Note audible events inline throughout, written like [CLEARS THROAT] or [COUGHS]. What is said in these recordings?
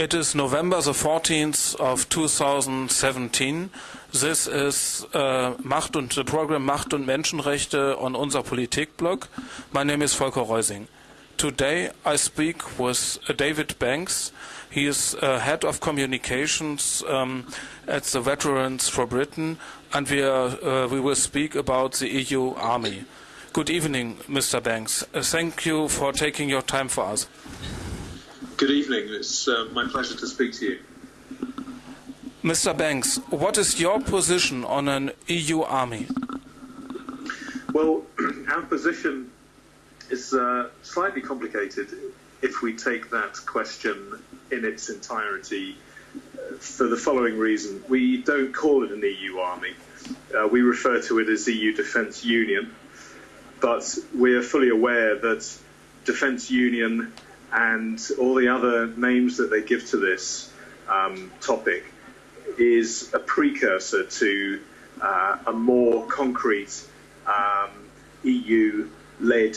It is November the 14th of 2017. This is uh, Macht und the program Macht und Menschenrechte on unser Politikblog. My name is Volker Reusing. Today I speak with uh, David Banks. He is uh, head of communications um, at the Veterans for Britain, and we, are, uh, we will speak about the EU Army. Good evening, Mr. Banks. Uh, thank you for taking your time for us. Good evening. It's uh, my pleasure to speak to you. Mr. Banks, what is your position on an EU army? Well, [CLEARS THROAT] our position is uh, slightly complicated if we take that question in its entirety uh, for the following reason. We don't call it an EU army. Uh, we refer to it as EU Defence Union, but we are fully aware that Defence Union and all the other names that they give to this um, topic is a precursor to uh, a more concrete um, EU led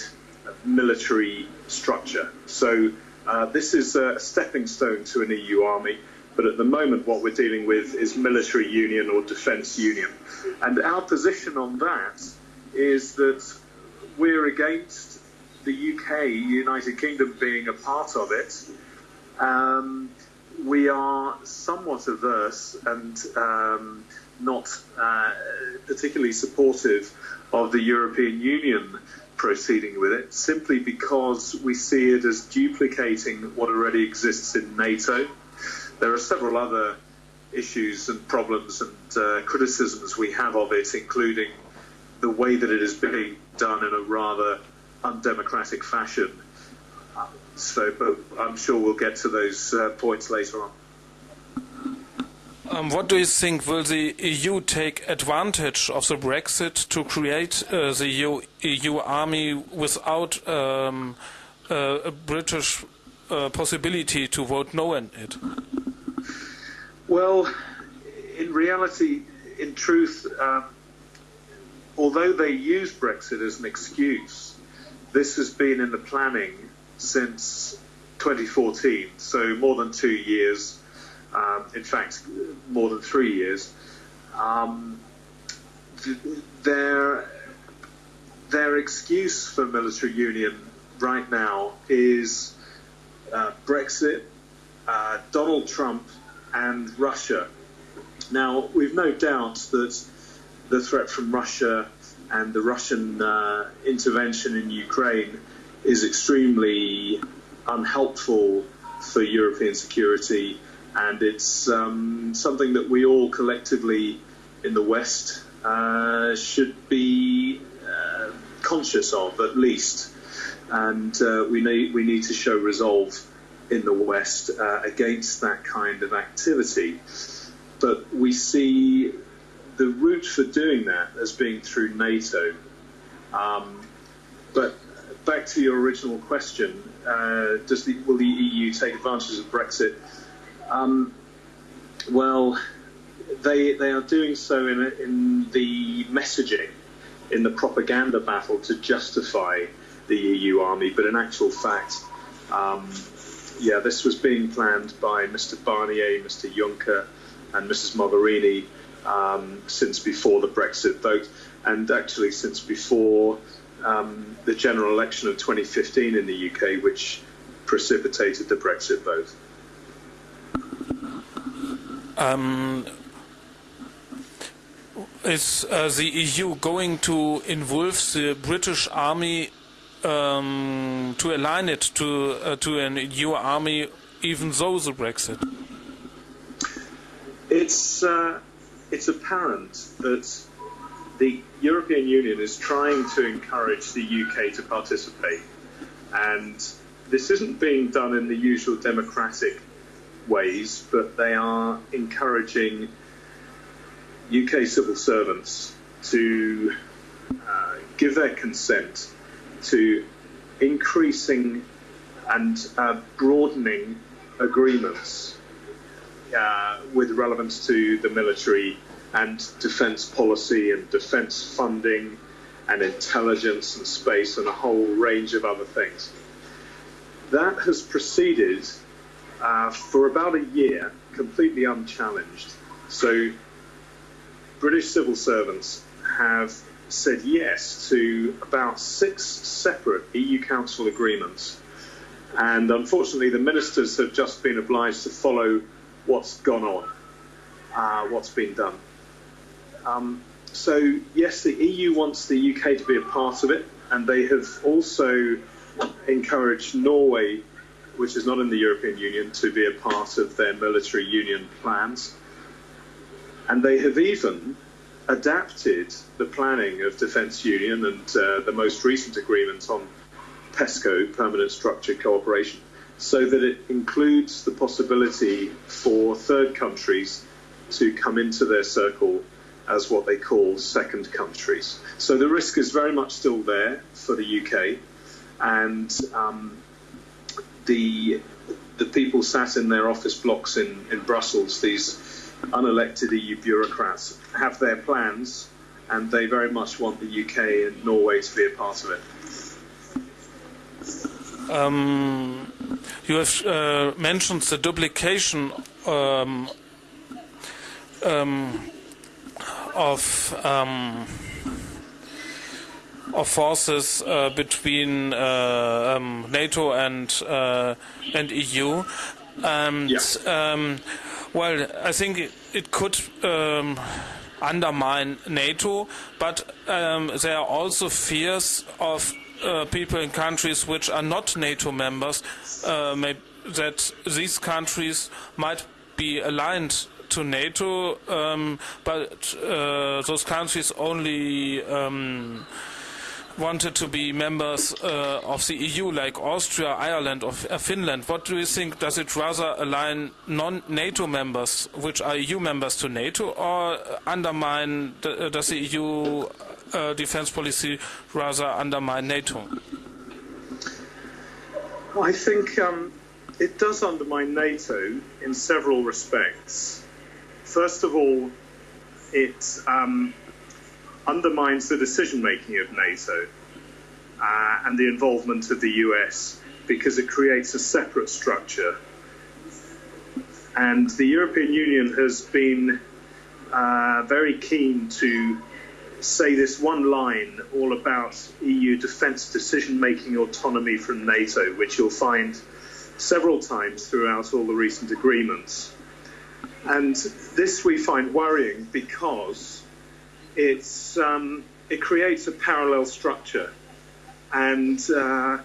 military structure. So uh, this is a stepping stone to an EU army. But at the moment, what we're dealing with is military union or defence union. And our position on that is that we're against the UK, United Kingdom, being a part of it, um, we are somewhat averse and um, not uh, particularly supportive of the European Union proceeding with it, simply because we see it as duplicating what already exists in NATO. There are several other issues and problems and uh, criticisms we have of it, including the way that it is being done in a rather undemocratic fashion. So, but I'm sure we'll get to those uh, points later on. Um, what do you think? Will the EU take advantage of the Brexit to create uh, the EU, EU, army without um, uh, a British uh, possibility to vote no in it? Well, in reality, in truth, um, although they use Brexit as an excuse, this has been in the planning since 2014, so more than two years. Um, in fact, more than three years. Um, their their excuse for military union right now is uh, Brexit, uh, Donald Trump, and Russia. Now, we've no doubt that the threat from Russia and the Russian uh, intervention in Ukraine is extremely unhelpful for European security, and it's um, something that we all collectively in the West uh, should be uh, conscious of, at least. And uh, we need we need to show resolve in the West uh, against that kind of activity. But we see the route for doing that as being through NATO. Um, but back to your original question, uh, does the, will the EU take advantage of Brexit? Um, well, they they are doing so in, in the messaging, in the propaganda battle to justify the EU army. But in actual fact, um, yeah, this was being planned by Mr. Barnier, Mr. Juncker, and Mrs. Mogherini um, since before the Brexit vote, and actually since before um, the general election of 2015 in the UK, which precipitated the Brexit vote. Um, is uh, the EU going to involve the British Army um, to align it to uh, to an EU army, even though the Brexit? It's uh, it's apparent that the European Union is trying to encourage the UK to participate, and this isn't being done in the usual democratic ways, but they are encouraging UK civil servants to uh, give their consent to increasing and uh, broadening agreements uh, with relevance to the military and defence policy and defence funding and intelligence and space and a whole range of other things. That has proceeded uh, for about a year, completely unchallenged. So, British civil servants have said yes to about six separate EU Council agreements. And unfortunately, the ministers have just been obliged to follow what's gone on, uh, what's been done. Um, so, yes, the EU wants the UK to be a part of it, and they have also encouraged Norway, which is not in the European Union, to be a part of their military union plans. And they have even adapted the planning of defence union and uh, the most recent agreement on PESCO, permanent structured cooperation, so that it includes the possibility for third countries to come into their circle as what they call second countries. So the risk is very much still there for the UK, and um, the the people sat in their office blocks in, in Brussels, these unelected EU bureaucrats, have their plans, and they very much want the UK and Norway to be a part of it. Um, you have uh, mentioned the duplication um, um, of um, of forces uh, between uh, um, NATO and uh, and EU. And Yeah. um, well, I think it, it could um, undermine NATO, but um, there are also fears of uh, people in countries which are not NATO members uh, may, that these countries might be aligned to NATO, um, but uh, those countries only. Um, wanted to be members uh, of the EU, like Austria, Ireland, or uh, Finland. What do you think? Does it rather align non-NATO members, which are EU members, to NATO, or undermine? The, uh, does the EU uh, defense policy rather undermine NATO? I think um, it does undermine NATO in several respects. First of all, it um, undermines the decision making of NATO uh, and the involvement of the US because it creates a separate structure. And the European Union has been uh, very keen to say this one line all about EU defence decision making autonomy from NATO, which you'll find several times throughout all the recent agreements. And this we find worrying because it's, um, it creates a parallel structure and uh,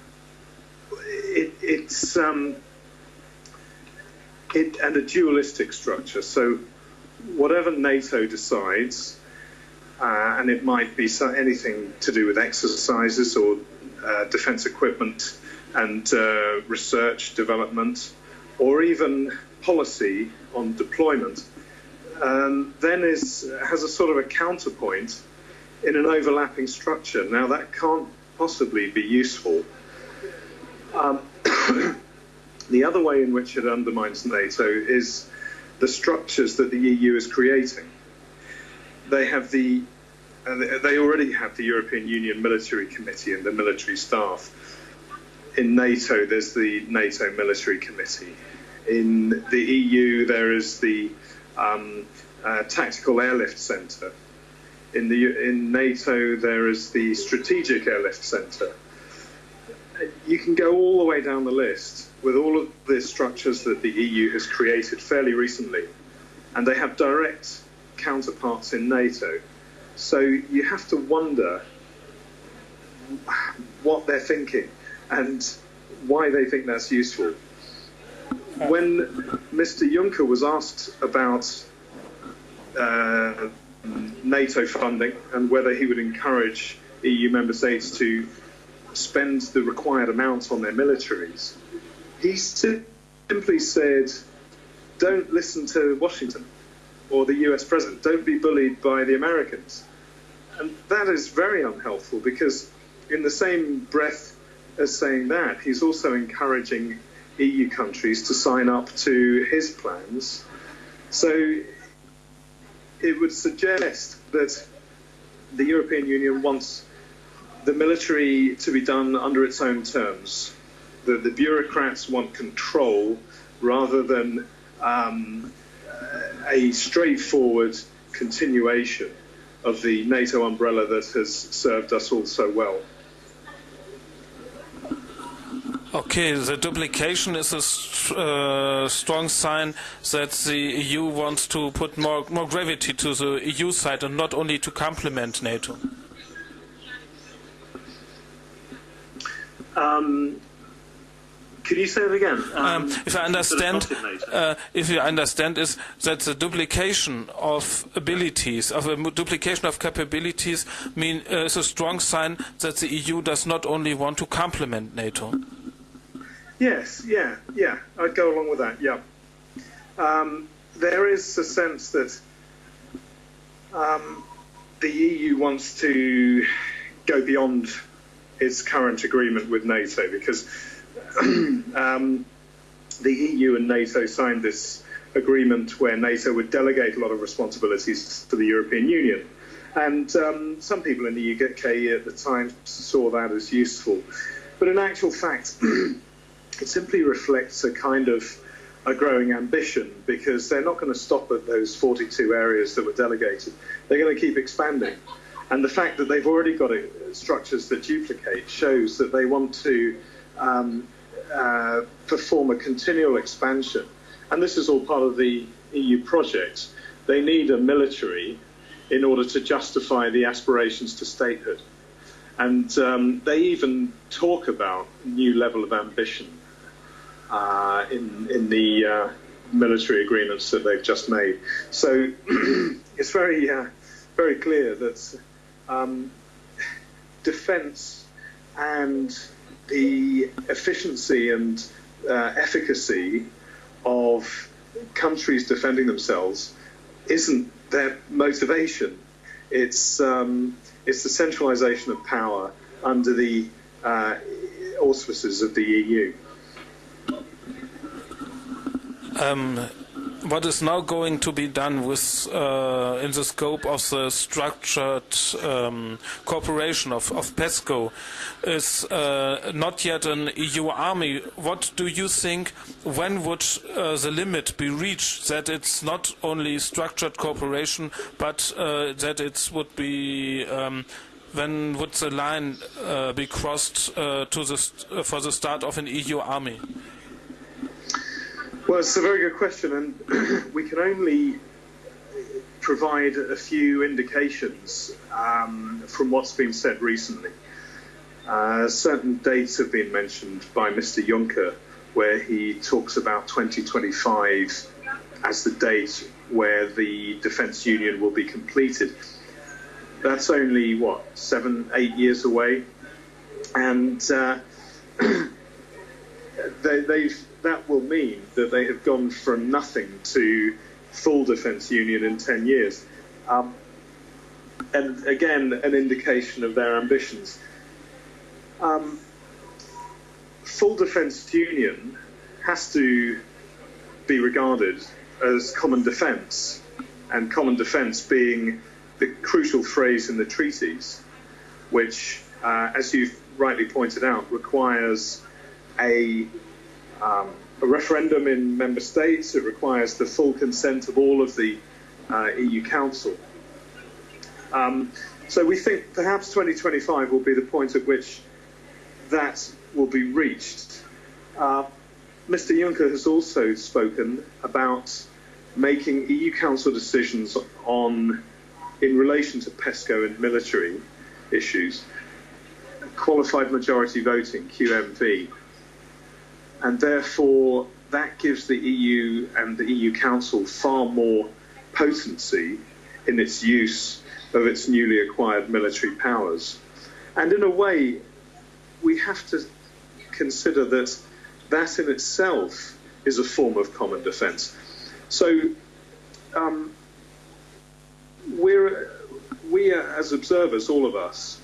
it, it's um, it, and a dualistic structure. So whatever NATO decides, uh, and it might be so, anything to do with exercises or uh, defence equipment and uh, research development, or even policy on deployment, um, then is has a sort of a counterpoint in an overlapping structure. Now that can't possibly be useful. Um, [COUGHS] the other way in which it undermines NATO is the structures that the EU is creating. They have the uh, they already have the European Union Military Committee and the military staff. In NATO, there's the NATO Military Committee. In the EU, there is the um, uh, Tactical Airlift Centre. In the in NATO, there is the Strategic Airlift Centre. You can go all the way down the list with all of the structures that the EU has created fairly recently, and they have direct counterparts in NATO. So you have to wonder what they're thinking and why they think that's useful. When Mr. Juncker was asked about uh, NATO funding and whether he would encourage EU member states to spend the required amount on their militaries, he simply said, don't listen to Washington or the US president. Don't be bullied by the Americans. And that is very unhelpful because, in the same breath as saying that, he's also encouraging EU countries to sign up to his plans. So it would suggest that the European Union wants the military to be done under its own terms. The, the bureaucrats want control rather than um, a straightforward continuation of the NATO umbrella that has served us all so well. Okay, the duplication is a uh, strong sign that the EU wants to put more, more gravity to the EU side and not only to complement NATO. Um, could you say it again? Um, um, if I understand, uh, if you understand, is that the duplication of abilities, of a duplication of capabilities, mean uh, is a strong sign that the EU does not only want to complement NATO. Yes, yeah, yeah, I'd go along with that. Yeah, um, there is a sense that um, the EU wants to go beyond its current agreement with NATO because [CLEARS THROAT] um, the EU and NATO signed this agreement where NATO would delegate a lot of responsibilities to the European Union. And um, some people in the UK at the time saw that as useful. But in actual fact, [CLEARS THROAT] it simply reflects a kind of a growing ambition because they're not going to stop at those 42 areas that were delegated. They're going to keep expanding. And the fact that they've already got structures that duplicate shows that they want to um, uh, perform a continual expansion. And this is all part of the EU project. They need a military in order to justify the aspirations to statehood. And um, they even talk about new level of ambition uh, in, in the uh, military agreements that they've just made. So [CLEARS THROAT] it's very, uh, very clear that um, defense and the efficiency and uh, efficacy of countries defending themselves isn't their motivation. It's um, it's the centralisation of power under the uh, auspices of the EU. Um, what is now going to be done with uh, in the scope of the structured um, cooperation of, of PESCO is uh, not yet an EU army. What do you think? When would uh, the limit be reached that it's not only structured cooperation, but uh, that it would be um, when would the line uh, be crossed uh, to the for the start of an EU army? Well, it's a very good question, and [CLEARS THROAT] we can only provide a few indications um, from what's been said recently. Uh, certain dates have been mentioned by Mr. Juncker, where he talks about 2025 as the date where the defence union will be completed. That's only, what, seven, eight years away? And uh, [CLEARS THROAT] they, they've that will mean that they have gone from nothing to full defence union in 10 years. Um, and again, an indication of their ambitions. Um, full defence union has to be regarded as common defence, and common defence being the crucial phrase in the treaties, which, uh, as you've rightly pointed out, requires a um, a referendum in member states. It requires the full consent of all of the uh, EU Council. Um, so we think perhaps 2025 will be the point at which that will be reached. Uh, Mr. Juncker has also spoken about making EU Council decisions on, in relation to PESCO and military issues, qualified majority voting, QMV, and therefore that gives the EU and the EU Council far more potency in its use of its newly acquired military powers. And in a way, we have to consider that that in itself is a form of common defence. So um, we're, we as observers, all of us,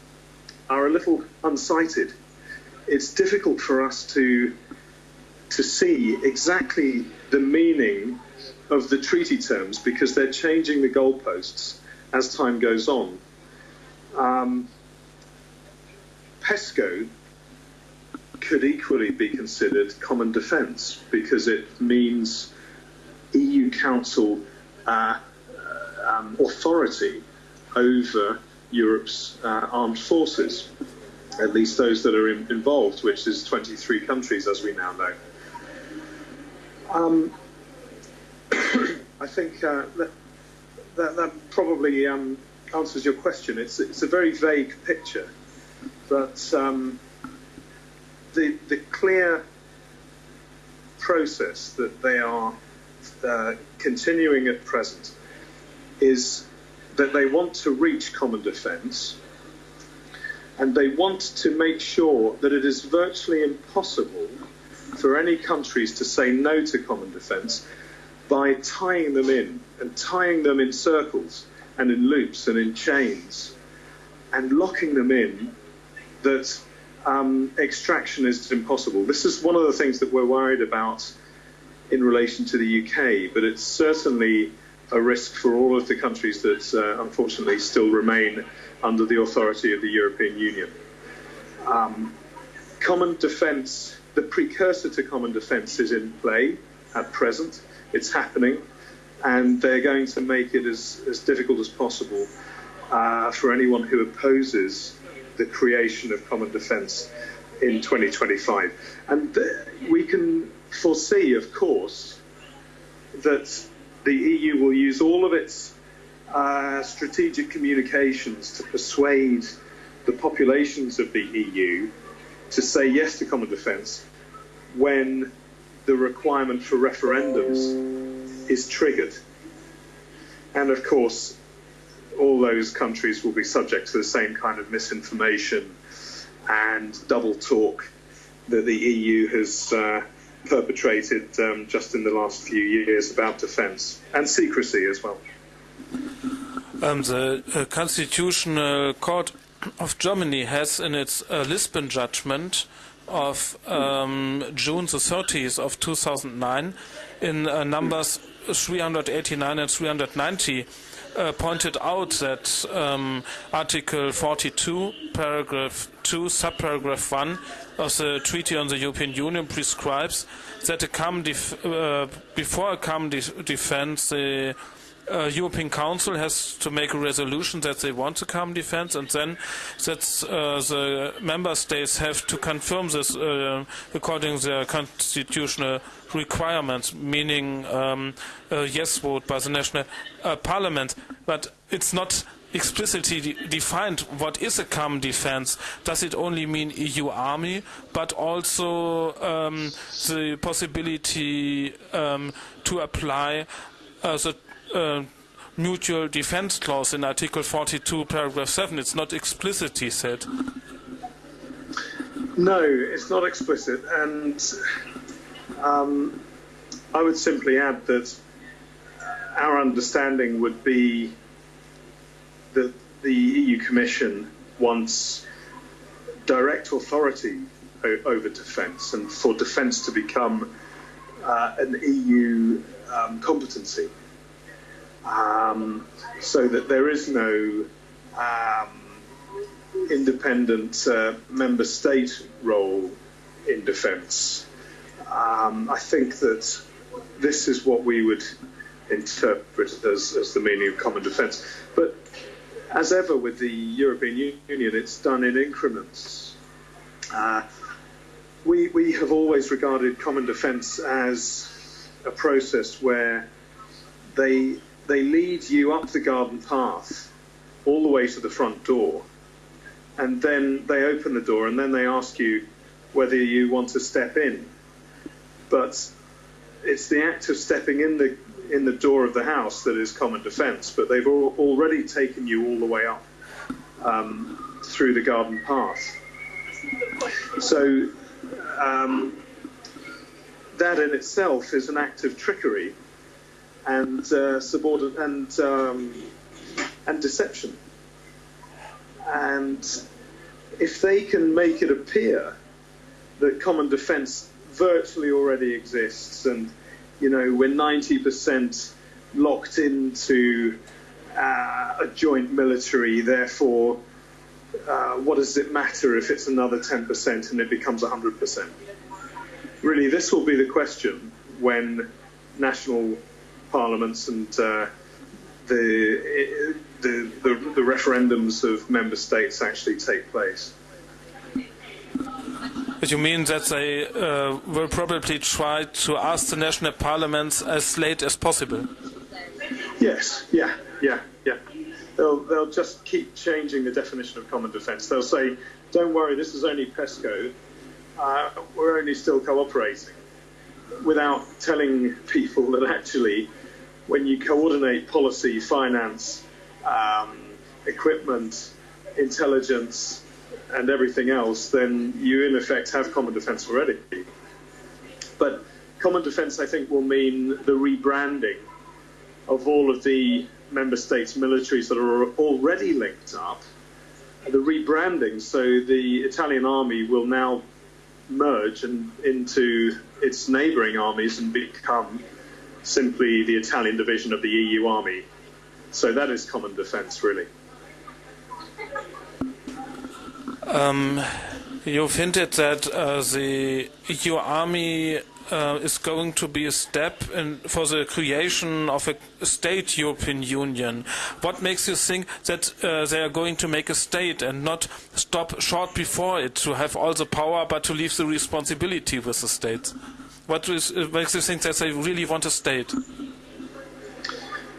are a little unsighted. It's difficult for us to to see exactly the meaning of the treaty terms because they're changing the goalposts as time goes on. Um, PESCO could equally be considered common defence because it means EU Council uh, um, authority over Europe's uh, armed forces, at least those that are in, involved, which is 23 countries, as we now know. Um, [COUGHS] I think uh, that, that, that, probably um, answers your question. It's, it's a very vague picture, but um, the, the clear process that they are uh, continuing at present is that they want to reach common defence and they want to make sure that it is virtually impossible for any countries to say no to common defence by tying them in and tying them in circles and in loops and in chains and locking them in that um, extraction is impossible. This is one of the things that we're worried about in relation to the UK, but it's certainly a risk for all of the countries that uh, unfortunately still remain under the authority of the European Union. Um, common defence, the precursor to common defence is in play at present. It's happening, and they're going to make it as, as difficult as possible uh, for anyone who opposes the creation of common defence in 2025. And we can foresee, of course, that the EU will use all of its uh, strategic communications to persuade the populations of the EU to say yes to common defence when the requirement for referendums is triggered. And of course, all those countries will be subject to the same kind of misinformation and double talk that the EU has uh, perpetrated um, just in the last few years about defence and secrecy as well. Um, the uh, Constitutional Court of Germany has, in its uh, Lisbon judgment of um, June the 30th of 2009, in uh, numbers 389 and 390, uh, pointed out that um, Article 42, paragraph 2, subparagraph 1 of the Treaty on the European Union prescribes that a uh, before a common de defense, the uh, European Council has to make a resolution that they want a common defense, and then that uh, the member states have to confirm this uh, according to their constitutional requirements, meaning um, a yes vote by the national uh, parliament. But it's not explicitly de defined what is a common defense. Does it only mean EU army, but also um, the possibility um, to apply uh, the uh, mutual defense clause in Article 42, paragraph 7? It's not explicitly said. No, it's not explicit, and um, I would simply add that our understanding would be that the EU Commission wants direct authority over defence and for defence to become uh, an EU um, competency um, so that there is no um, independent uh, member state role in defence. Um, I think that this is what we would interpret as, as the meaning of common defence. But as ever with the European Union, it's done in increments. Uh, we, we have always regarded common defence as a process where they, they lead you up the garden path all the way to the front door, and then they open the door, and then they ask you whether you want to step in. But it's the act of stepping in the in the door of the house that is common defence, but they've all, already taken you all the way up um, through the garden path. So um, that in itself is an act of trickery and uh, subordin- and um, and deception. And if they can make it appear that common defence virtually already exists and you know, we're 90% locked into uh, a joint military, therefore uh, what does it matter if it's another 10% and it becomes 100%? Really, this will be the question when national parliaments and uh, the, the, the, the referendums of member states actually take place. You mean that they uh, will probably try to ask the national parliaments as late as possible? Yes, yeah, yeah, yeah. They'll, they'll just keep changing the definition of common defence. They'll say, don't worry, this is only PESCO, uh, we're only still cooperating, without telling people that actually, when you coordinate policy, finance, um, equipment, intelligence, and everything else, then you in effect have common defence already. But common defence, I think, will mean the rebranding of all of the member states' militaries that are already linked up, the rebranding. So the Italian army will now merge and into its neighbouring armies and become simply the Italian division of the EU army. So that is common defence, really. Um, you've hinted that uh, the EU army uh, is going to be a step in, for the creation of a state European Union. What makes you think that uh, they are going to make a state and not stop short before it to have all the power but to leave the responsibility with the states? What is, uh, makes you think that they really want a state?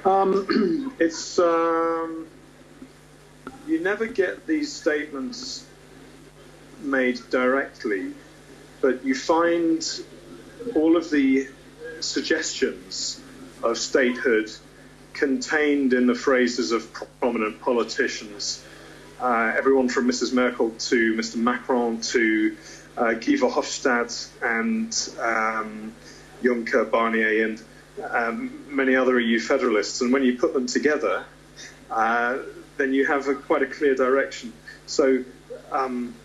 Um, [CLEARS THROAT] it's um, you never get these statements made directly, but you find all of the suggestions of statehood contained in the phrases of prominent politicians. Uh, everyone from Mrs. Merkel to Mr. Macron to uh, Guy Verhofstadt and um, Juncker, Barnier, and um, many other EU federalists. And when you put them together, uh, then you have a, quite a clear direction. So, um,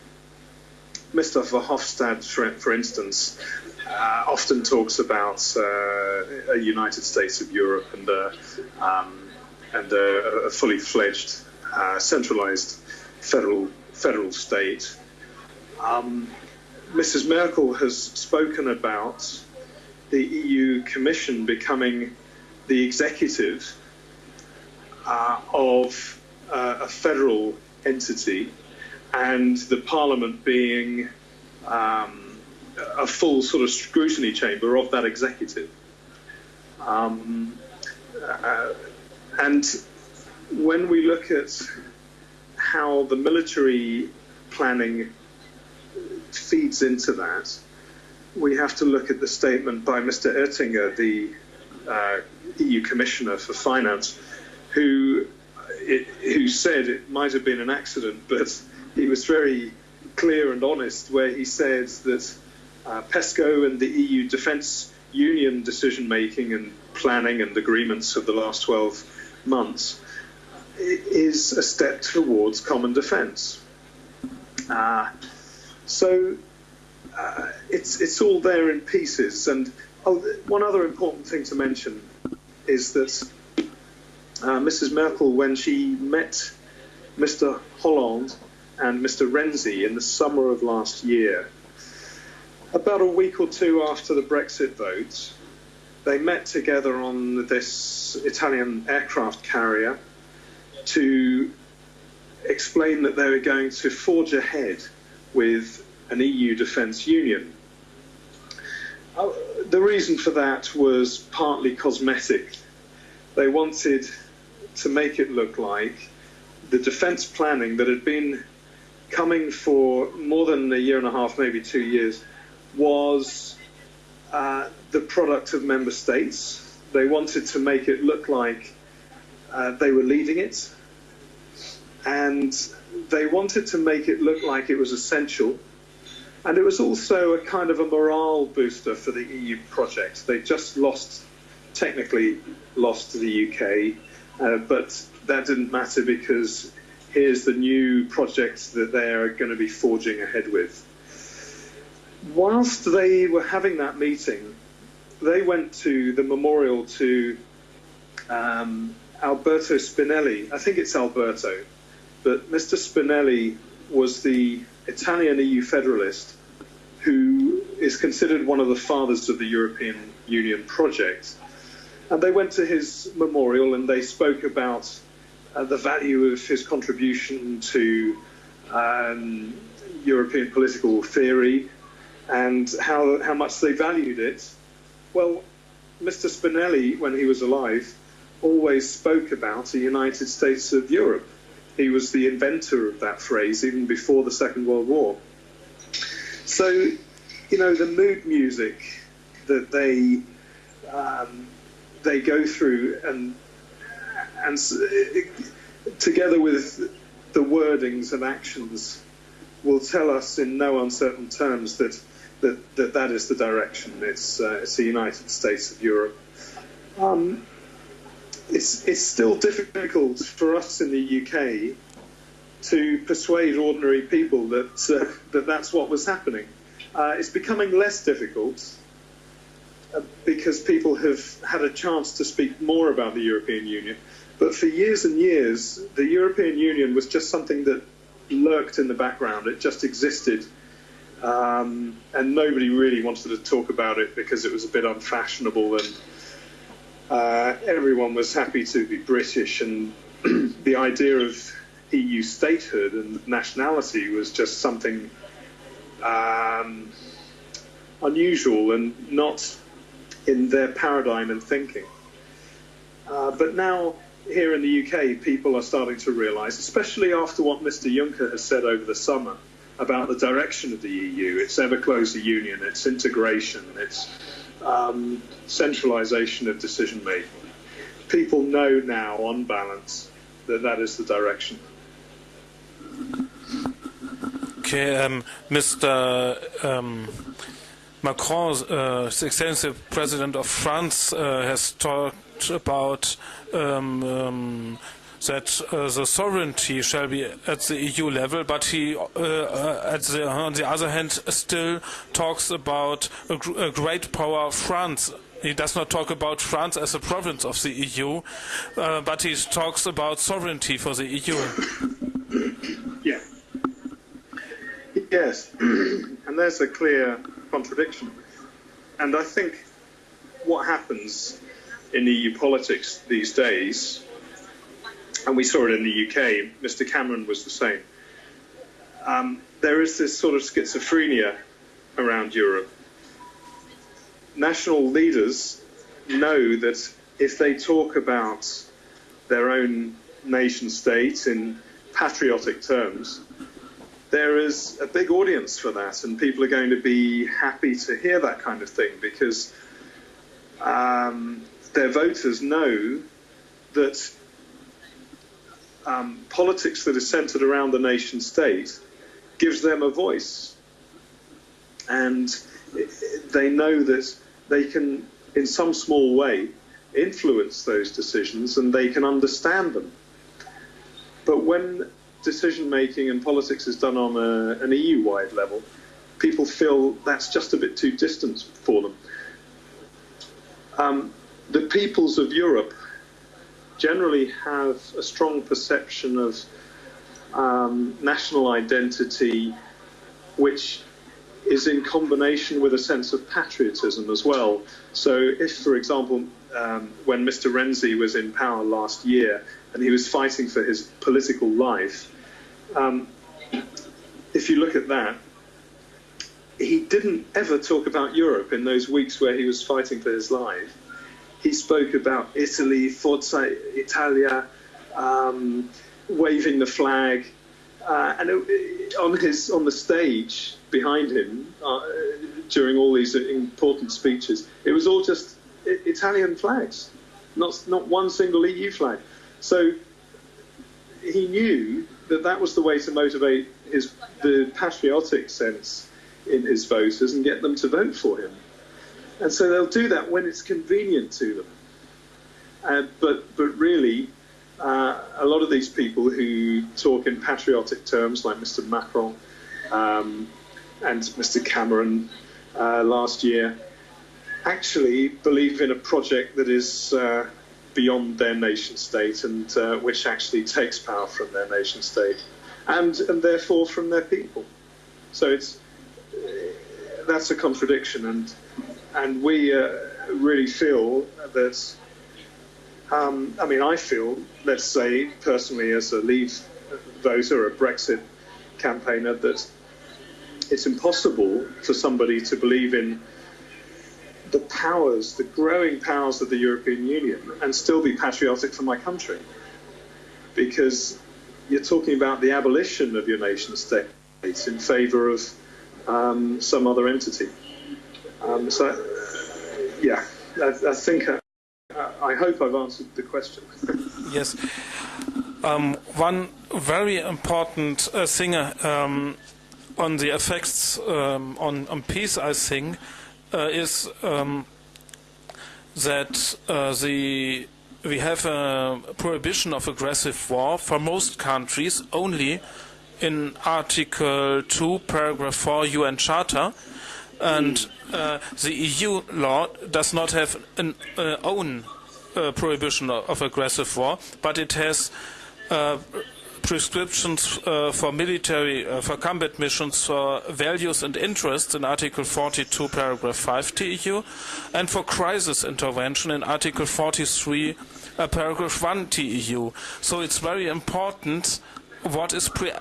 Mr. Verhofstadt, for, instance, uh, often talks about uh, a United States of Europe and a, um, and a, a fully fledged uh, centralized federal federal state. Um, Mrs. Merkel has spoken about the EU Commission becoming the executive uh, of uh, a federal entity and the Parliament being um, a full sort of scrutiny chamber of that executive. Um, uh, and when we look at how the military planning feeds into that, we have to look at the statement by Mr. Oettinger, the uh, EU Commissioner for Finance, who it, who said it might have been an accident, [LAUGHS] but he was very clear and honest where he said that uh, PESCO and the EU Defence Union decision making and planning and agreements of the last 12 months is a step towards common defence. Uh, so uh, it's it's all there in pieces. And oh, one other important thing to mention is that uh, Mrs. Merkel, when she met Mr. Hollande and Mr. Renzi in the summer of last year, about a week or two after the Brexit vote, they met together on this Italian aircraft carrier to explain that they were going to forge ahead with an EU defence union. Uh, the reason for that was partly cosmetic. They wanted to make it look like the defence planning that had been coming for more than a year and a half, maybe two years, was uh, the product of member states. They wanted to make it look like uh, they were leading it, and they wanted to make it look like it was essential. And it was also a kind of a morale booster for the EU project. They just lost, technically lost to the UK, uh, but that didn't matter because here's the new project that they're going to be forging ahead with whilst they were having that meeting, they went to the memorial to um, Alberto Spinelli. I think it's Alberto, but Mr. Spinelli was the Italian EU federalist who is considered one of the fathers of the European Union project. And they went to his memorial and they spoke about uh, the value of his contribution to um, European political theory and how, how much they valued it. Well, Mr. Spinelli, when he was alive, always spoke about a United States of Europe. He was the inventor of that phrase even before the Second World War. So, you know, the mood music that they um, they go through and and together with the wordings and actions will tell us in no uncertain terms that that that, that is the direction. It's uh, it's the United States of Europe. Um, it's it's still difficult for us in the UK to persuade ordinary people that uh, that that's what was happening. Uh, it's becoming less difficult uh, because people have had a chance to speak more about the European Union. But for years and years, the European Union was just something that lurked in the background. It just existed. Um, and nobody really wanted to talk about it because it was a bit unfashionable and uh, everyone was happy to be British and [CLEARS THROAT] the idea of EU statehood and nationality was just something um, unusual and not in their paradigm and thinking. Uh, but now, here in the UK, people are starting to realise, especially after what Mr. Juncker has said over the summer about the direction of the EU, its ever closer union, its integration, its um, centralisation of decision making. People know now, on balance, that that is the direction. Okay, um, Mr. Um, Macron, uh, extensive president of France, uh, has talked about um, um that uh, the sovereignty shall be at the EU level, but he, uh, uh, the, on the other hand, still talks about a, gr a, great power of France. He does not talk about France as a province of the EU, uh, but he talks about sovereignty for the EU. [COUGHS] Yeah. Yes, [CLEARS THROAT] and there's a clear contradiction. And I think what happens in EU politics these days and we saw it in the UK. Mr. Cameron was the same. Um, there is this sort of schizophrenia around Europe. National leaders know that if they talk about their own nation state in patriotic terms, there is a big audience for that, and people are going to be happy to hear that kind of thing because um, their voters know that um, politics that is centered around the nation state gives them a voice. And they know that they can, in some small way, influence those decisions and they can understand them. But when decision making and politics is done on a, an EU wide level, people feel that's just a bit too distant for them. Um, the peoples of Europe generally have a strong perception of um, national identity, which is in combination with a sense of patriotism as well. So, if, for example, um, when Mr. Renzi was in power last year and he was fighting for his political life, um, if you look at that, he didn't ever talk about Europe in those weeks where he was fighting for his life he spoke about Italy, Forza Italia, um, waving the flag, uh, and it, on his on the stage behind him uh, during all these important speeches, it was all just Italian flags, not not one single EU flag. So he knew that that was the way to motivate his the patriotic sense in his voters and get them to vote for him. And so they'll do that when it's convenient to them. Uh, but, but really, uh, a lot of these people who talk in patriotic terms, like Mr. Macron um, and Mr. Cameron uh, last year, actually believe in a project that is uh, beyond their nation state and uh, which actually takes power from their nation state and and therefore from their people. So it's that's a contradiction, and and we uh, really feel that. Um, I mean, I feel, let's say personally, as a Leave voter, a Brexit campaigner, that it's impossible for somebody to believe in the powers, the growing powers of the European Union, and still be patriotic for my country. Because you're talking about the abolition of your nation state in favour of um, some other entity. Um, so, yeah, I, I think I, I, hope I've answered the question. [LAUGHS] yes. Um, one very important uh, thing um, on the effects um, on, on peace, I think, uh, is um, that uh, the we have a prohibition of aggressive war for most countries only in Article 2, Paragraph 4 UN Charter. And uh, the EU law does not have an uh, own uh, prohibition of, aggressive war, but it has uh, prescriptions uh, for military, uh, for combat missions for values and interests in Article 42, paragraph 5 TEU, and for crisis intervention in Article 43, uh, paragraph 1 TEU. So it's very important what is pre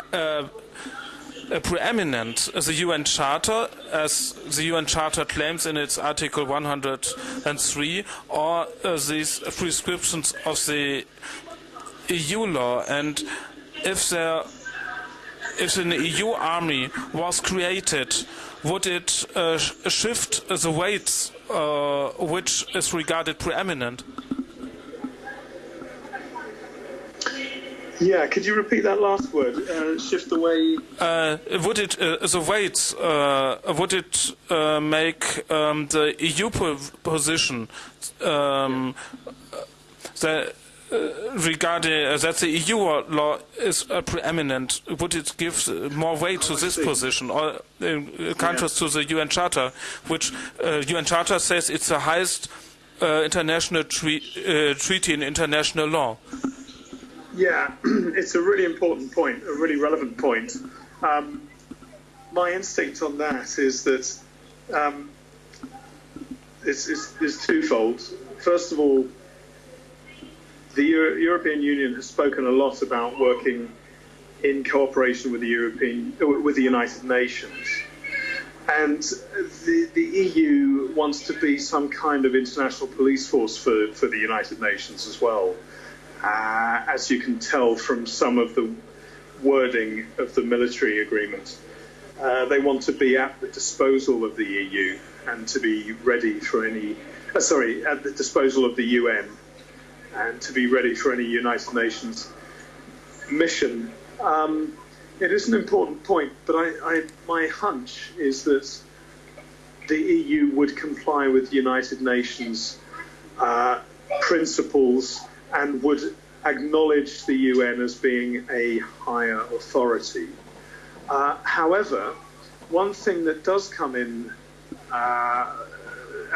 preeminent the UN Charter, as the UN Charter claims in its Article 103, or uh, these prescriptions of the EU law. And if there, if an EU army was created, would it uh, shift the weights uh, which is regarded preeminent? Yeah, could you repeat that last word? Uh, shift away. Uh, would it uh, the weights? Uh, would it uh, make um, the EU position um, the, uh, regarding that the EU law is preeminent? Would it give more weight to this position, or in contrast yeah. to the UN Charter, which UN Charter says it's the highest international treaty in international law? Yeah, [CLEARS THROAT] it's a really important point, a really relevant point. Um, my instinct on that is that um, it's, it's, it's, twofold. First of all, the Euro European Union has spoken a lot about working in cooperation with the European, with the United Nations, and the, the EU wants to be some kind of international police force for, for the United Nations as well uh, as you can tell from some of the wording of the military agreement. Uh, they want to be at the disposal of the EU and to be ready for any, uh, sorry, at the disposal of the UN and to be ready for any United Nations mission. Um, it is an important point, but I, I, my hunch is that the EU would comply with United Nations uh, principles and would acknowledge the UN as being a higher authority. Uh, however, one thing that does come in uh,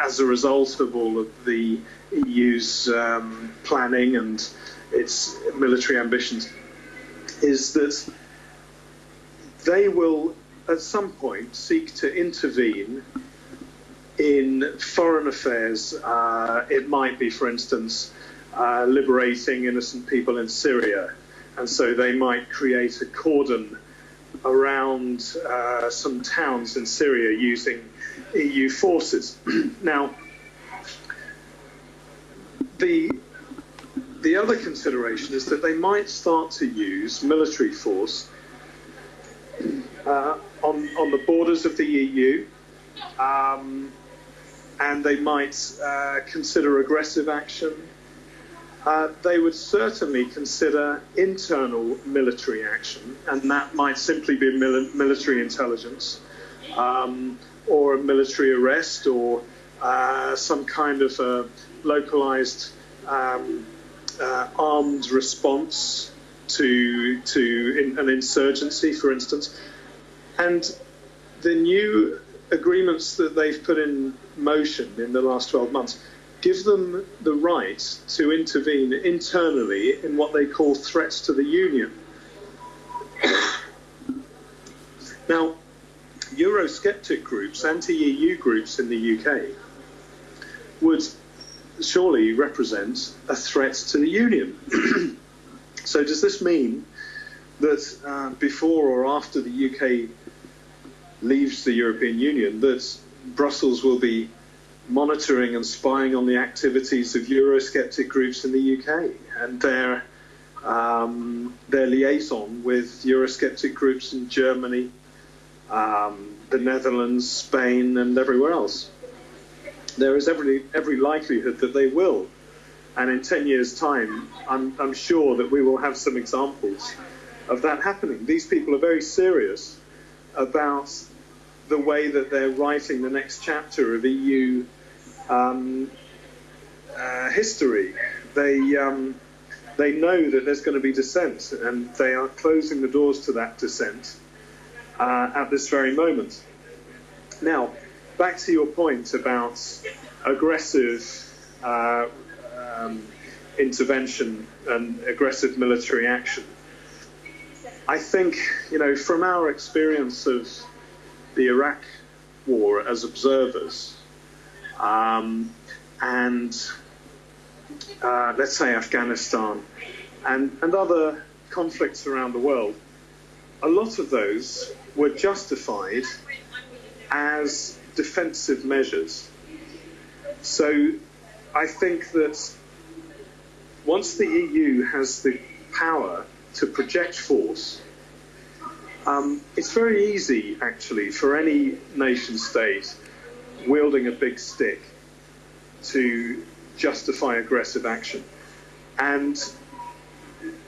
as a result of all of the EU's um, planning and its military ambitions is that they will at some point seek to intervene in foreign affairs. Uh, it might be, for instance, uh, liberating innocent people in Syria. And so they might create a cordon around uh, some towns in Syria using EU forces. [CLEARS THROAT] now, the the other consideration is that they might start to use military force uh, on on the borders of the EU, um, and they might uh, consider aggressive action uh, they would certainly consider internal military action, and that might simply be mil military intelligence um, or a military arrest or uh, some kind of a localized um, uh, armed response to, to in, an insurgency, for instance. And the new agreements that they've put in motion in the last 12 months give them the right to intervene internally in what they call threats to the union. [COUGHS] now, Eurosceptic groups, anti EU groups in the UK, would surely represent a threat to the union. [COUGHS] so, does this mean that uh, before or after the UK leaves the European Union, that Brussels will be monitoring and spying on the activities of Eurosceptic groups in the UK and their um, their liaison with Eurosceptic groups in Germany, um, the Netherlands, Spain, and everywhere else. There is every every likelihood that they will, and in ten years' time, I'm, I'm sure that we will have some examples of that happening. These people are very serious about the way that they're writing the next chapter of EU um, uh, history. They um, they know that there's going to be dissent, and they are closing the doors to that dissent uh, at this very moment. Now, back to your point about aggressive uh, um, intervention and aggressive military action. I think, you know, from our experience of the Iraq war as observers, um, and uh, let's say Afghanistan, and, and other conflicts around the world, a lot of those were justified as defensive measures. So I think that once the EU has the power to project force, um, it's very easy actually for any nation state wielding a big stick to justify aggressive action. And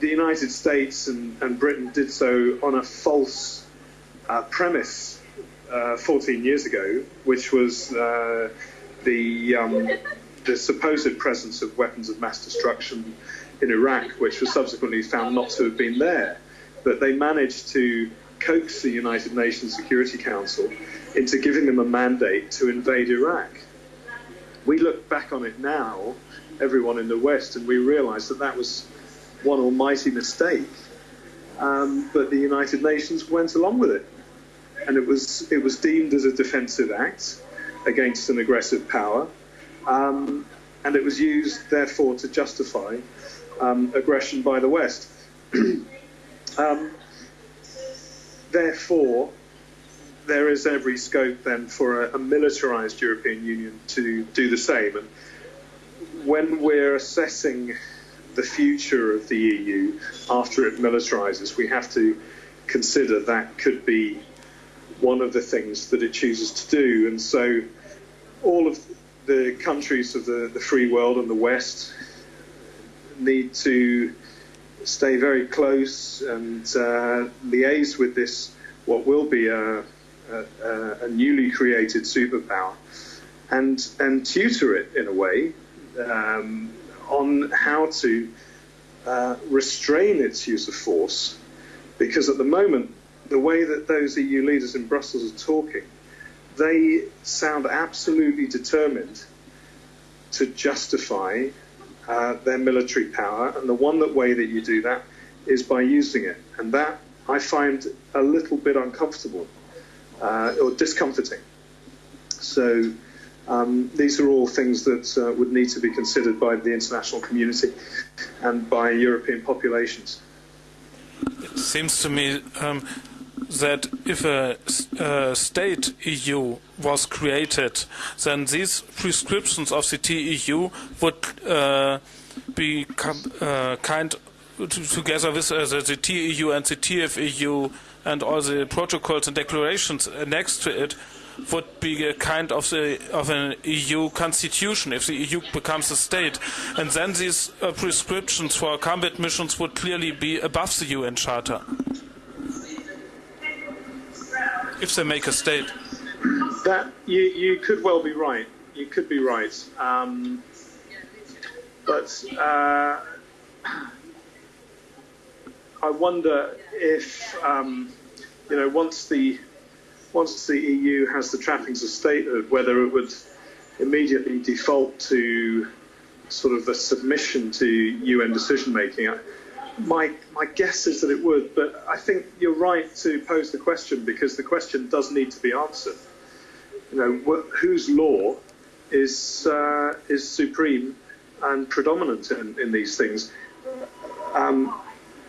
the United States and, and Britain did so on a false uh, premise uh, 14 years ago, which was uh, the, um, the supposed presence of weapons of mass destruction in Iraq, which was subsequently found not to have been there. But they managed to coax the United Nations Security Council into giving them a mandate to invade Iraq. We look back on it now, everyone in the West, and we realize that that was one almighty mistake. Um, but the United Nations went along with it, and it was it was deemed as a defensive act against an aggressive power, um, and it was used therefore to justify um, aggression by the West. [CLEARS THROAT] Um, therefore, there is every scope then for a, a militarized European Union to do the same. And when we're assessing the future of the EU after it militarizes, we have to consider that could be one of the things that it chooses to do. And so all of the countries of the, the free world and the West need to stay very close and uh, liaise with this, what will be a, a, a, newly created superpower, and, and tutor it in a way um, on how to uh, restrain its use of force. Because at the moment, the way that those EU leaders in Brussels are talking, they sound absolutely determined to justify uh, their military power, and the one that way that you do that is by using it, and that I find a little bit uncomfortable uh, or discomforting. So um, these are all things that uh, would need to be considered by the international community and by European populations. It seems to me um, that if a, a, state EU was created, then these prescriptions of the TEU would uh, become uh, kind together with uh, the, the, TEU and the TFEU and all the protocols and declarations next to it would be a kind of the of an EU constitution if the EU becomes a state, and then these uh, prescriptions for combat missions would clearly be above the UN Charter if they make a state. That you you could well be right. You could be right. Um, but uh, I wonder if um, you know once the once the EU has the trappings of statehood, whether it would immediately default to sort of a submission to UN decision making. My, my guess is that it would, but I think you're right to pose the question because the question does need to be answered. You know, wh- whose law is, uh, is supreme and predominant in, in these things? Um,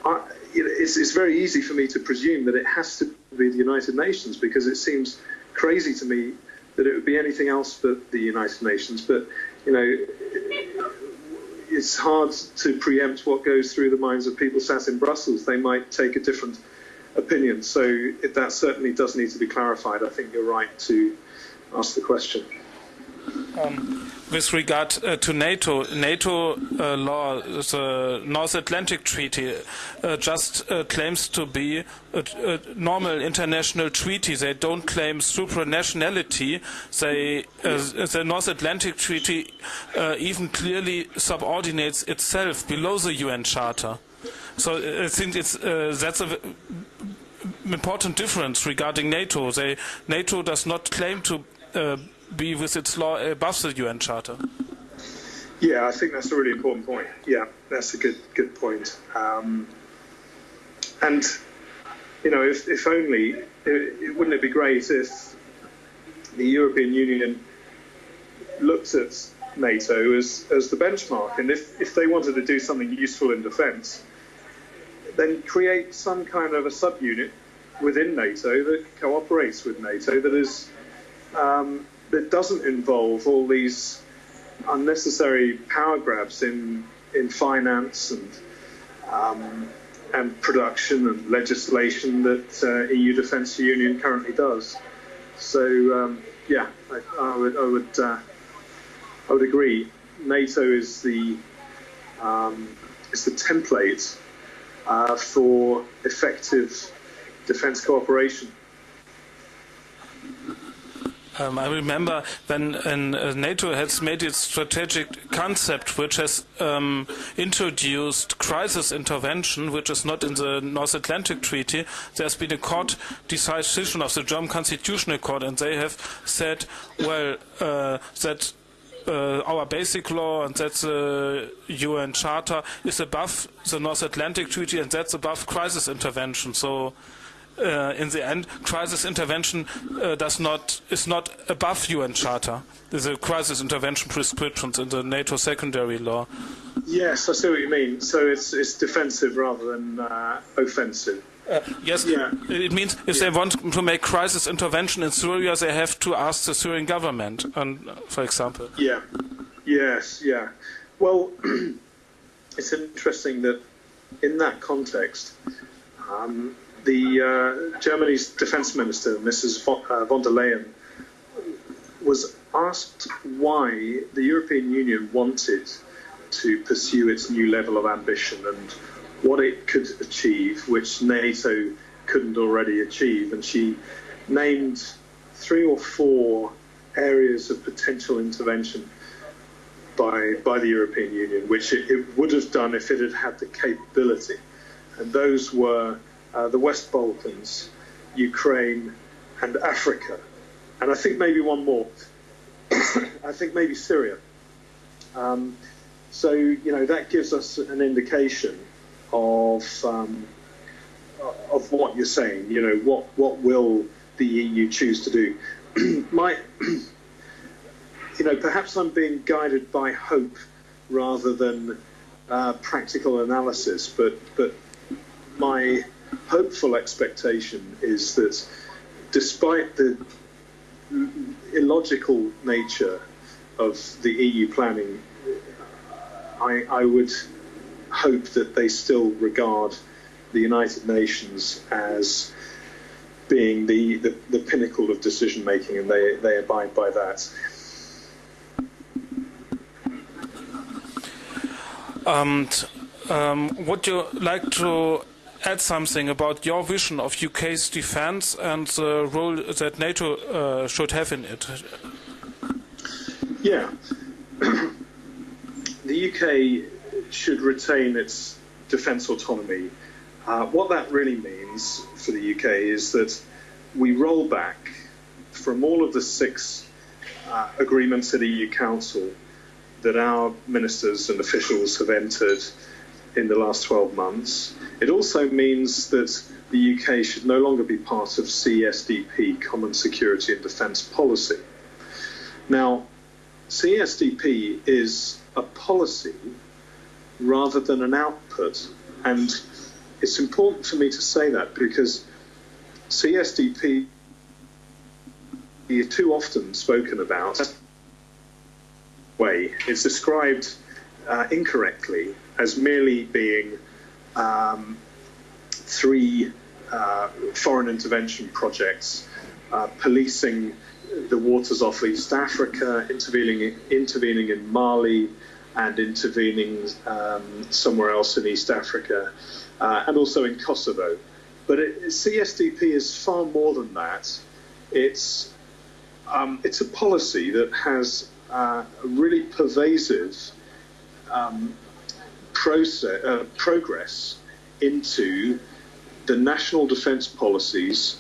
I, it's, it's very easy for me to presume that it has to be the United Nations because it seems crazy to me that it would be anything else but the United Nations. But you know, it's hard to preempt what goes through the minds of people sat in Brussels. They might take a different opinion. So it, that certainly does need to be clarified. I think you're right to ask the question. Um, with regard uh, to NATO, NATO uh, law, the North Atlantic Treaty, uh, just uh, claims to be a, a, normal international treaty. They don't claim supranationality. They, uh, the North Atlantic Treaty uh, even clearly subordinates itself below the UN Charter. So I think it's that's a important difference regarding NATO. They, NATO does not claim to be with its law above the UN Charter. Yeah, I think that's a really important point. Yeah, that's a good good point. Um, and you know, if, if only, it, it, wouldn't it be great if the European Union looked at NATO as, as the benchmark, and if, if they wanted to do something useful in defence, then create some kind of a subunit within NATO that cooperates with NATO that is um, that doesn't involve all these unnecessary power grabs in in finance and um, and production and legislation that uh, EU Defence Union currently does. So um, yeah, I, I, would I would uh, I would agree. NATO is the um, is the template uh, for effective defence cooperation. Um, I remember when uh, NATO has made its strategic concept, which has um, introduced crisis intervention, which is not in the North Atlantic Treaty. There's been a court decision of the German Constitutional Court, and they have said, well, uh, that uh, our basic law and that's the UN Charter is above the North Atlantic Treaty and that's above crisis intervention. So uh, in the end, crisis intervention uh, does not is not above UN Charter. There's a crisis intervention prescriptions in the NATO secondary law. Yes, I see what you mean. So it's it's defensive rather than uh, offensive. Uh, yes, yeah. it means if yeah. they want to make crisis intervention in Syria, they have to ask the Syrian government, and, for example. Yeah, yes, yeah. Well, [CLEARS THROAT] it's interesting that in that context, um, the uh, Germany's defense minister, Mrs. Von, uh, von der Leyen, was asked why the European Union wanted to pursue its new level of ambition and what it could achieve, which NATO couldn't already achieve. And she named three or four areas of potential intervention by, by the European Union, which it, it would have done if it had had the capability. And those were uh, the West Balkans, Ukraine, and Africa. And I think maybe one more. [COUGHS] I think maybe Syria. Um, so, you know, that gives us an indication of um, of what you're saying. You know, what what will the EU choose to do? [COUGHS] My, [COUGHS] you know, perhaps I'm being guided by hope rather than uh, practical analysis, but but my hopeful expectation is that despite the illogical nature of the EU planning, I, I would hope that they still regard the United Nations as being the, the, the pinnacle of decision making and they, they abide by that. Um, um, would you like to add something about your vision of UK's defence and the role that NATO uh, should have in it? Yeah. [CLEARS THROAT] the UK should retain its defence autonomy. Uh, what that really means for the UK is that we roll back from all of the six uh, agreements at EU Council that our ministers and officials have entered in the last 12 months. It also means that the UK should no longer be part of CSDP, Common Security and Defence Policy. Now, CSDP is a policy rather than an output, and it's important for me to say that because CSDP is too often spoken about way. It's described uh, incorrectly as merely being um, three uh, foreign intervention projects uh, policing the waters off East Africa, intervening, intervening in Mali, and intervening um, somewhere else in East Africa, uh, and also in Kosovo. But it, CSDP is far more than that. It's um, it's a policy that has uh, a really pervasive um, process, uh, progress into the national defence policies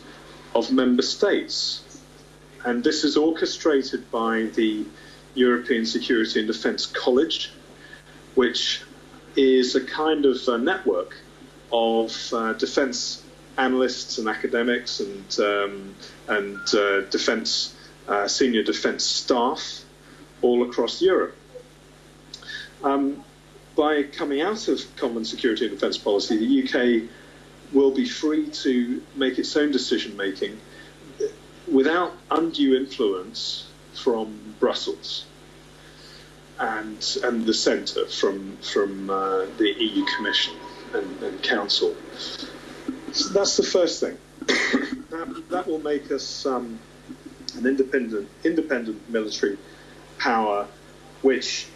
of member states. And this is orchestrated by the European Security and Defence College, which is a kind of network of uh, defence analysts and academics and, um, and uh, defence, uh, senior defence staff all across Europe. Um, by coming out of common security and defence policy, the UK will be free to make its own decision making without undue influence from Brussels and and the centre from from uh, the EU Commission and, and Council. So that's the first thing. [COUGHS] that, that will make us um, an independent independent military power, which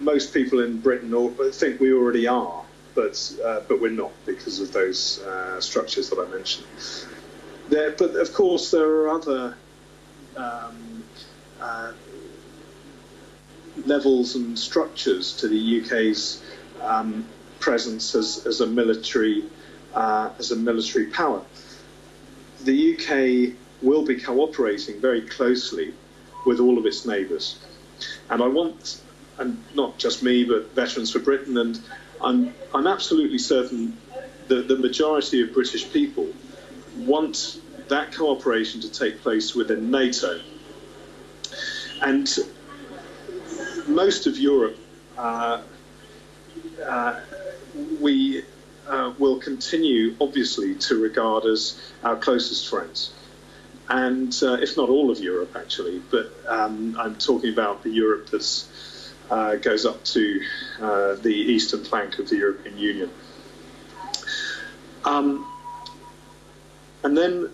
most people in Britain think we already are, but uh, but we're not because of those uh, structures that I mentioned. There, but of course, there are other um, uh, levels and structures to the UK's um, presence as, as a military uh, as a military power. The UK will be cooperating very closely with all of its neighbours. And I want, and not just me, but Veterans for Britain, and I'm, I'm absolutely certain that the majority of British people want that cooperation to take place within NATO. And most of Europe, uh, uh, we uh, will continue, obviously, to regard as our closest friends and uh, if not all of Europe, actually, but um, I'm talking about the Europe that uh, goes up to uh, the eastern flank of the European Union. Um, and then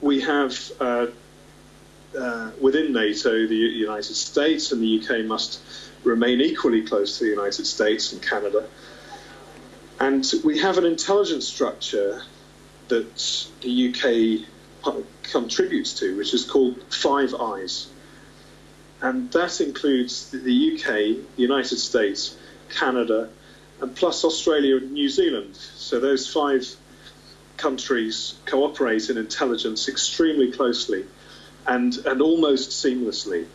we have uh, uh, within NATO the United States, and the UK must remain equally close to the United States and Canada. And we have an intelligence structure that the UK contributes to, which is called Five Eyes. And that includes the UK, the United States, Canada, and plus Australia and New Zealand. So those five countries cooperate in intelligence extremely closely and, and almost seamlessly.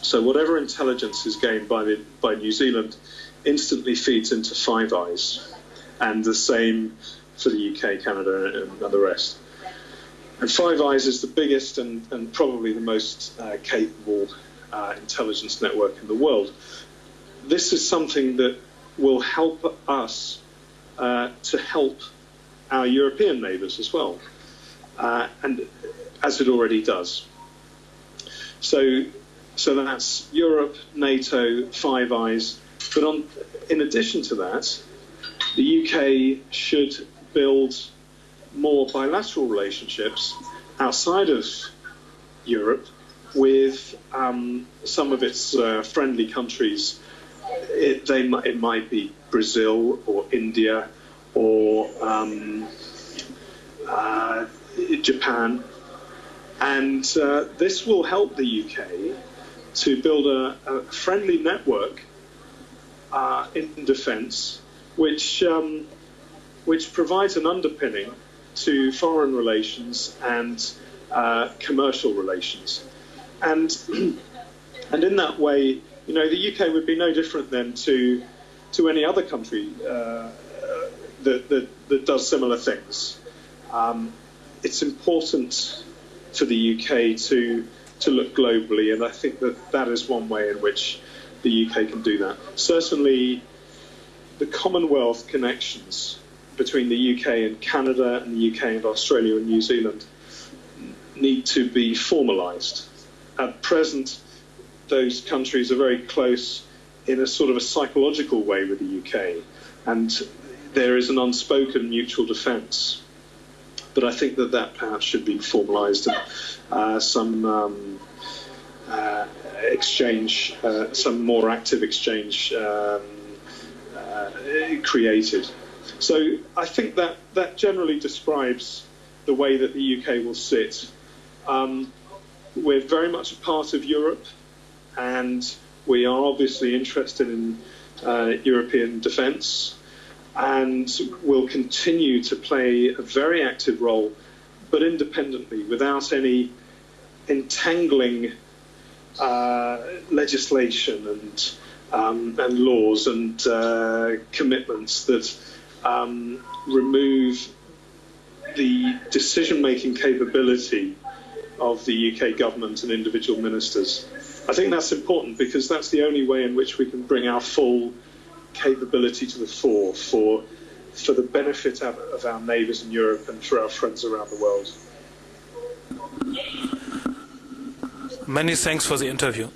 So whatever intelligence is gained by, the, by New Zealand instantly feeds into Five Eyes, and the same for the UK, Canada, and, and the rest. And Five Eyes is the biggest and, and probably the most uh, capable uh, intelligence network in the world. This is something that will help us uh, to help our European neighbours as well, uh, and as it already does. So, so that's Europe, NATO, Five Eyes. But on, in addition to that, the UK should build more bilateral relationships outside of Europe with um, some of its uh, friendly countries. It, they, it might be Brazil or India or um, uh, Japan. And uh, this will help the UK to build a, a friendly network uh, in defence, which, um, which provides an underpinning to foreign relations and uh, commercial relations. and [CLEARS THROAT] and in that way, you know, the UK would be no different then to to any other country uh, that, that, that does similar things. Um, it's important for the UK to to look globally, and I think that that is one way in which the UK can do that. Certainly, the Commonwealth connections between the UK and Canada and the UK and Australia and New Zealand need to be formalised. At present, those countries are very close in a sort of a psychological way with the UK, and there is an unspoken mutual defence. But I think that that perhaps should be formalised and uh, some um, uh, exchange, uh, some more active exchange um, uh, created. So I think that that generally describes the way that the UK will sit. Um, we're very much a part of Europe, and we are obviously interested in uh, European defence and will continue to play a very active role, but independently, without any entangling uh, legislation and um, and laws and uh, commitments that um, remove the decision-making capability of the UK government and individual ministers. I think that's important because that's the only way in which we can bring our full capability to the fore for for the benefit of, of our neighbours in Europe and for our friends around the world. Many thanks for the interview.